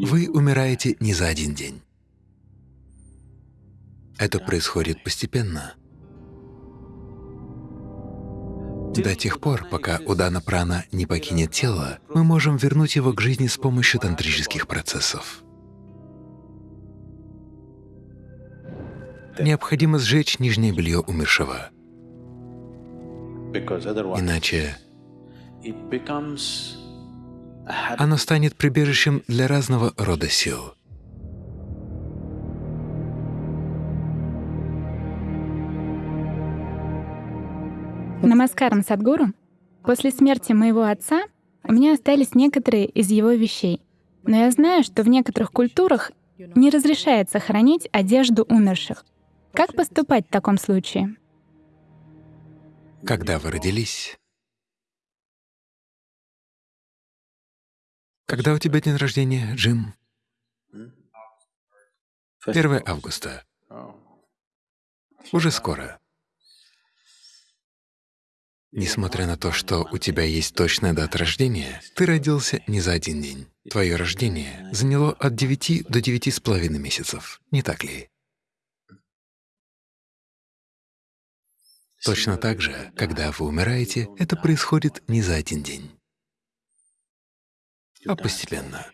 Вы умираете не за один день. Это происходит постепенно. До тех пор, пока Удана Прана не покинет тело, мы можем вернуть его к жизни с помощью тантрических процессов. Необходимо сжечь нижнее белье умершего. Иначе оно станет прибежищем для разного рода сил. Намаскарам Садгуру. После смерти моего отца у меня остались некоторые из его вещей. Но я знаю, что в некоторых культурах не разрешается хранить одежду умерших. Как поступать в таком случае? Когда вы родились? Когда у тебя день рождения, Джим? 1 августа. Уже скоро. Несмотря на то, что у тебя есть точная дата рождения, ты родился не за один день. Твое рождение заняло от 9 до девяти с половиной месяцев, не так ли? Точно так же, когда вы умираете, это происходит не за один день, а постепенно.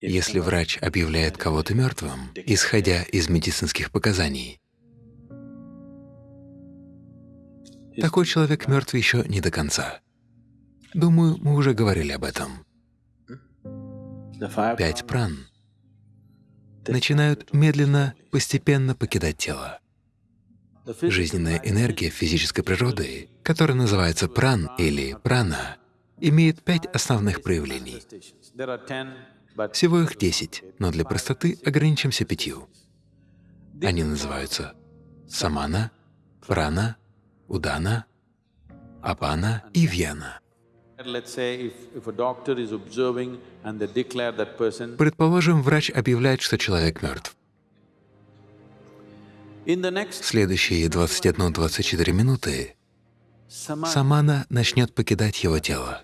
Если врач объявляет кого-то мертвым, исходя из медицинских показаний, Такой человек мертв еще не до конца. Думаю, мы уже говорили об этом. Пять пран начинают медленно, постепенно покидать тело. Жизненная энергия физической природы, которая называется пран или прана, имеет пять основных проявлений. Всего их десять, но для простоты ограничимся пятью. Они называются самана, прана, Удана, Апана и Вьяна. Предположим, врач объявляет, что человек мертв. В следующие 21-24 минуты самана начнет покидать его тело.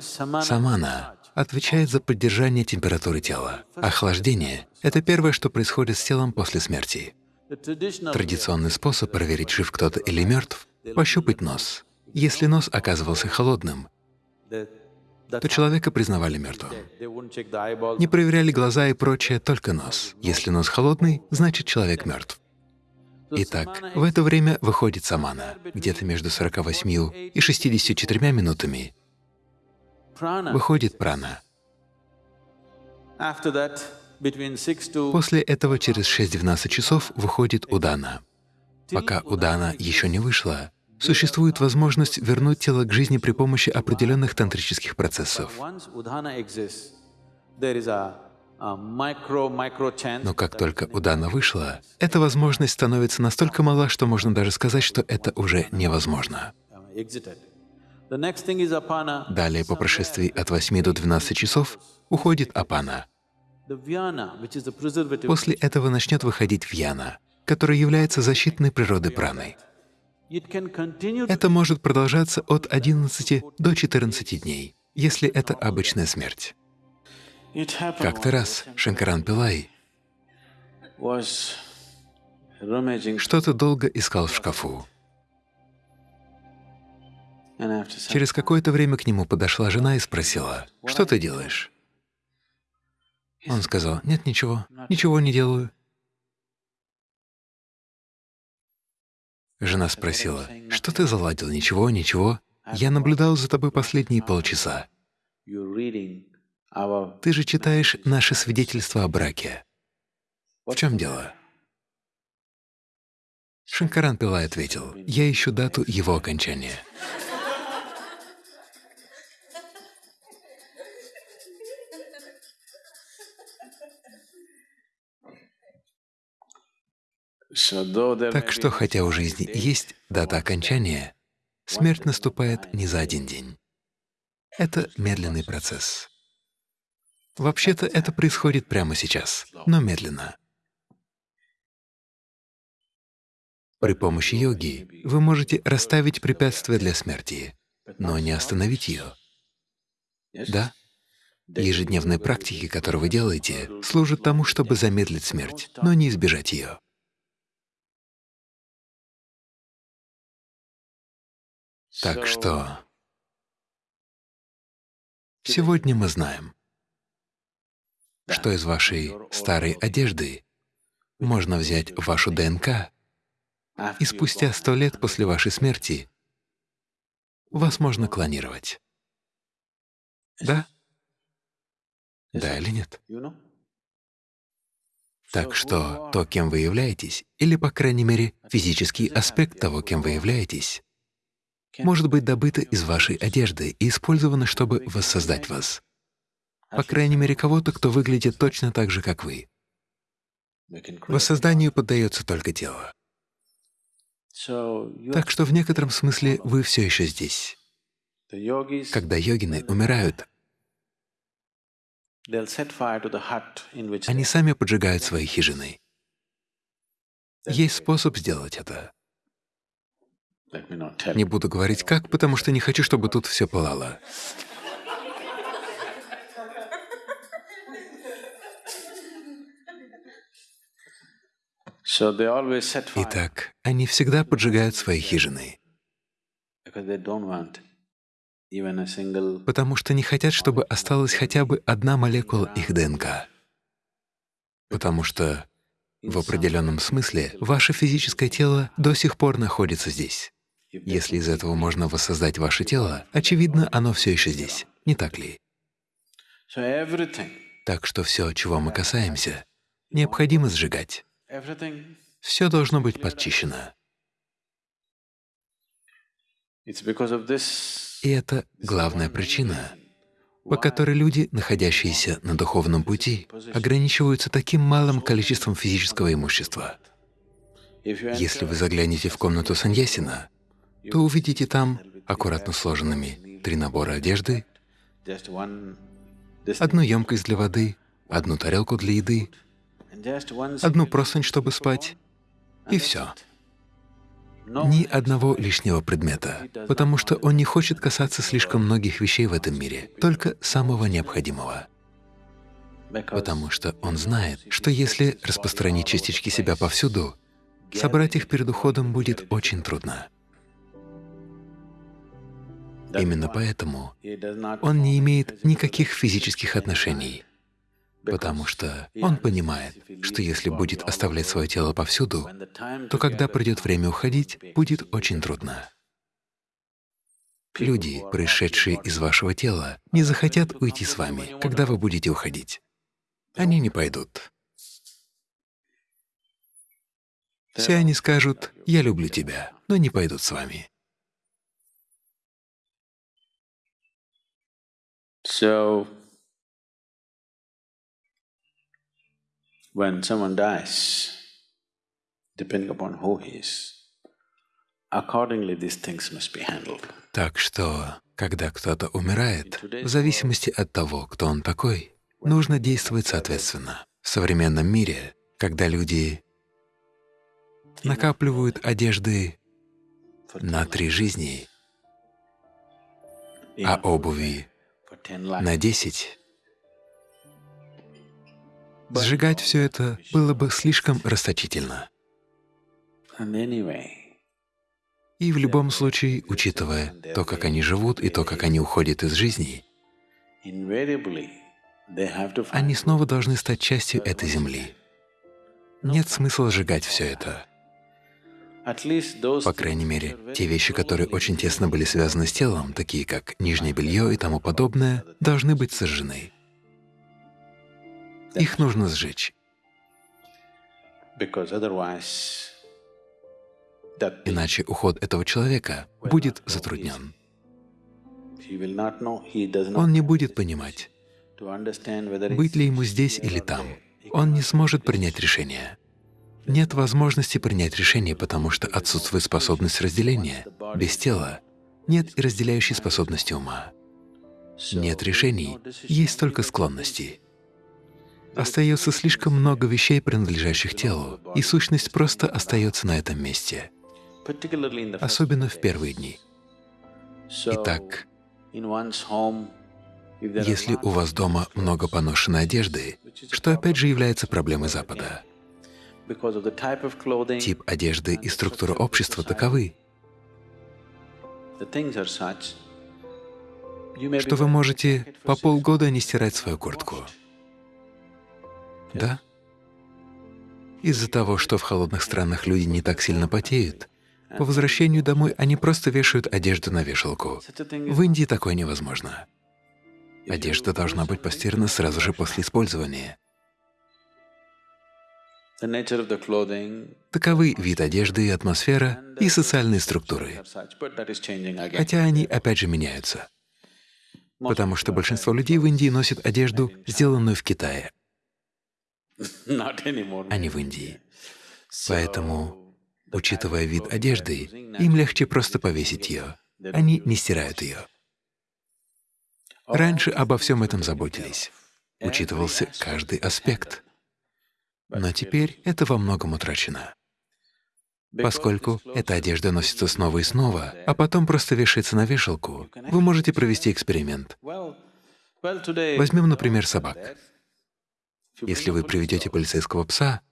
Самана отвечает за поддержание температуры тела. Охлаждение — это первое, что происходит с телом после смерти. Традиционный способ проверить, жив кто-то или мертв — пощупать нос. Если нос оказывался холодным, то человека признавали мертвым. Не проверяли глаза и прочее, только нос. Если нос холодный, значит человек мертв. Итак, в это время выходит самана, где-то между 48 и 64 минутами выходит прана. После этого через 6-12 часов выходит удана. Пока удана еще не вышла, существует возможность вернуть тело к жизни при помощи определенных тантрических процессов. Но как только удана вышла, эта возможность становится настолько мала, что можно даже сказать, что это уже невозможно. Далее, по прошествии от 8 до 12 часов, уходит апана. После этого начнет выходить вьяна, которая является защитной природой праной. Это может продолжаться от 11 до 14 дней, если это обычная смерть. Как-то раз Шанкаран Пилай что-то долго искал в шкафу. Через какое-то время к нему подошла жена и спросила, «Что ты делаешь?» Он сказал, «Нет, ничего, ничего не делаю». Жена спросила, «Что ты заладил? Ничего, ничего. Я наблюдал за тобой последние полчаса. Ты же читаешь наши свидетельства о браке. В чем дело?» Шанкаран Пилай ответил, «Я ищу дату его окончания». Так что, хотя у жизни есть дата окончания, смерть наступает не за один день. Это медленный процесс. Вообще-то это происходит прямо сейчас, но медленно. При помощи йоги вы можете расставить препятствия для смерти. но не остановить ее. Да? Ежедневные практики, которые вы делаете, служат тому, чтобы замедлить смерть, но не избежать ее. Так что сегодня мы знаем, что из вашей старой одежды можно взять вашу ДНК, и спустя сто лет после вашей смерти вас можно клонировать. Да? Да или нет? Так что то, кем вы являетесь, или, по крайней мере, физический аспект того, кем вы являетесь, может быть добыто из вашей одежды и использовано, чтобы воссоздать вас. По крайней мере, кого-то, кто выглядит точно так же, как вы. Воссозданию поддается только тело. Так что в некотором смысле вы все еще здесь. Когда йогины умирают, они сами поджигают свои хижины. Есть способ сделать это. Не буду говорить как, потому что не хочу, чтобы тут все пылало. Итак, они всегда поджигают свои хижины, потому что не хотят, чтобы осталась хотя бы одна молекула их ДНК. Потому что в определенном смысле ваше физическое тело до сих пор находится здесь. Если из этого можно воссоздать ваше тело, очевидно, оно все еще здесь, не так ли? Так что все, чего мы касаемся, необходимо сжигать. Все должно быть подчищено. И это главная причина, по которой люди, находящиеся на духовном пути, ограничиваются таким малым количеством физического имущества. Если вы заглянете в комнату Саньясина, то увидите там аккуратно сложенными три набора одежды, одну емкость для воды, одну тарелку для еды, одну простынь, чтобы спать, и все. Ни одного лишнего предмета, потому что он не хочет касаться слишком многих вещей в этом мире, только самого необходимого. Потому что он знает, что если распространить частички себя повсюду, собрать их перед уходом будет очень трудно. Именно поэтому он не имеет никаких физических отношений потому что он понимает, что если будет оставлять свое тело повсюду, то когда придет время уходить, будет очень трудно. Люди, пришедшие из вашего тела, не захотят уйти с вами, когда вы будете уходить. Они не пойдут. Все они скажут «я люблю тебя», но не пойдут с вами. So when someone dies, depending upon who he is, accordingly these things must be handled. Так что, когда кто-то умирает, в зависимости от того, кто он такой, нужно действовать соответственно. В современном мире, когда люди накапливают одежды на три жизни, а обуви на десять, Сжигать все это было бы слишком расточительно. И в любом случае, учитывая то, как они живут и то, как они уходят из жизни, они снова должны стать частью этой земли. Нет смысла сжигать все это. По крайней мере, те вещи, которые очень тесно были связаны с телом, такие как нижнее белье и тому подобное, должны быть сожжены. Их нужно сжечь. Иначе уход этого человека будет затруднен. Он не будет понимать, быть ли ему здесь или там. Он не сможет принять решение. Нет возможности принять решение, потому что отсутствует способность разделения. Без тела нет и разделяющей способности ума. Нет решений, есть только склонности. Остается слишком много вещей, принадлежащих телу, и сущность просто остается на этом месте, особенно в первые дни. Итак, если у вас дома много поношенной одежды, что опять же является проблемой Запада, тип одежды и структура общества таковы, что вы можете по полгода не стирать свою куртку. Да? Из-за того, что в холодных странах люди не так сильно потеют, по возвращению домой они просто вешают одежду на вешалку. В Индии такое невозможно. Одежда должна быть постирана сразу же после использования. Таковы вид одежды и атмосфера, и социальные структуры. Хотя они опять же меняются. Потому что большинство людей в Индии носят одежду, сделанную в Китае, а не в Индии. Поэтому, учитывая вид одежды, им легче просто повесить ее. Они не стирают ее. Раньше обо всем этом заботились. Учитывался каждый аспект. Но теперь это во многом утрачено. Поскольку эта одежда носится снова и снова, а потом просто вешается на вешалку, вы можете провести эксперимент. Возьмем, например, собак. Если вы приведете полицейского пса,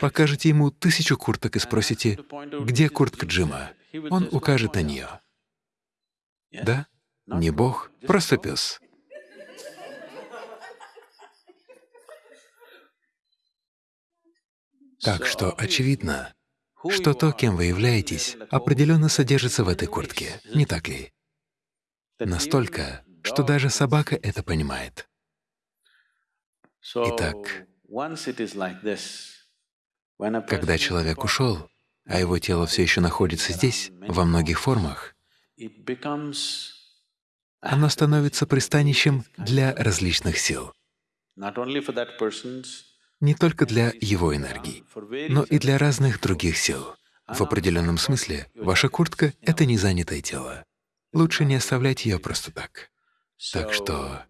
покажете ему тысячу курток и спросите, где куртка Джима, он укажет на нее. Да? Не Бог, просто пес. Так что очевидно, что то, кем вы являетесь, определенно содержится в этой куртке, не так ли? Настолько, что даже собака это понимает. Итак, когда человек ушел, а его тело все еще находится здесь, во многих формах, оно становится пристанищем для различных сил не только для его энергии, но и для разных других сил. В определенном смысле ваша куртка — это незанятое тело. Лучше не оставлять ее просто так. Так что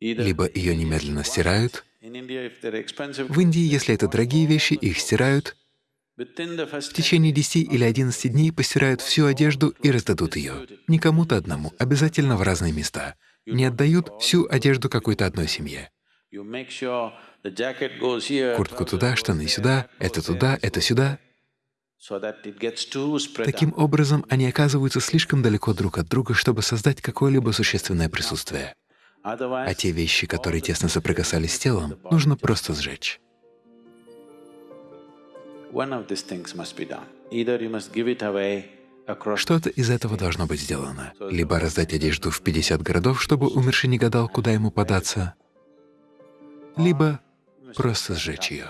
либо ее немедленно стирают, в Индии, если это дорогие вещи, их стирают, в течение 10 или 11 дней постирают всю одежду и раздадут ее. Не кому-то одному, обязательно в разные места. Не отдают всю одежду какой-то одной семье. Куртку туда, штаны сюда, это туда, это сюда. Таким образом, они оказываются слишком далеко друг от друга, чтобы создать какое-либо существенное присутствие. А те вещи, которые тесно соприкасались с телом, нужно просто сжечь. Что-то из этого должно быть сделано. Либо раздать одежду в 50 городов, чтобы умерший не гадал, куда ему податься, либо просто сжечь ее.